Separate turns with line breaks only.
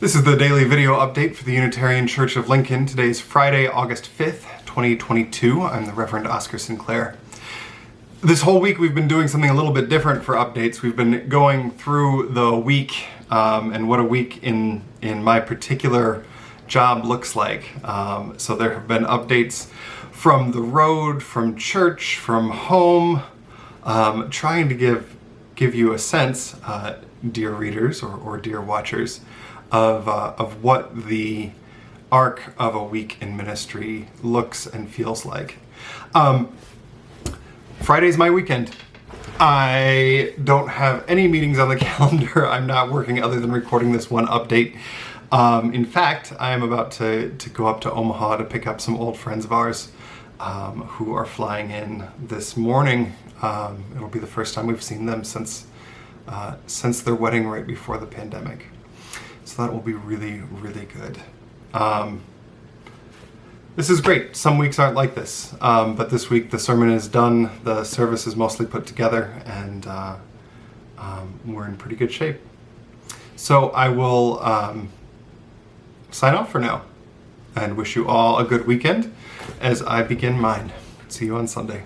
This is the daily video update for the Unitarian Church of Lincoln. Today is Friday, August 5th, 2022. I'm the Reverend Oscar Sinclair. This whole week we've been doing something a little bit different for updates. We've been going through the week um, and what a week in, in my particular job looks like. Um, so there have been updates from the road, from church, from home, um, trying to give, give you a sense, uh, dear readers or, or dear watchers, of, uh, of what the arc of a week in ministry looks and feels like. Um, Friday's my weekend. I don't have any meetings on the calendar. I'm not working other than recording this one update. Um, in fact, I am about to, to go up to Omaha to pick up some old friends of ours um, who are flying in this morning. Um, it'll be the first time we've seen them since, uh, since their wedding right before the pandemic. So that will be really, really good. Um, this is great. Some weeks aren't like this, um, but this week the sermon is done, the service is mostly put together, and uh, um, we're in pretty good shape. So I will um, sign off for now and wish you all a good weekend as I begin mine. See you on Sunday.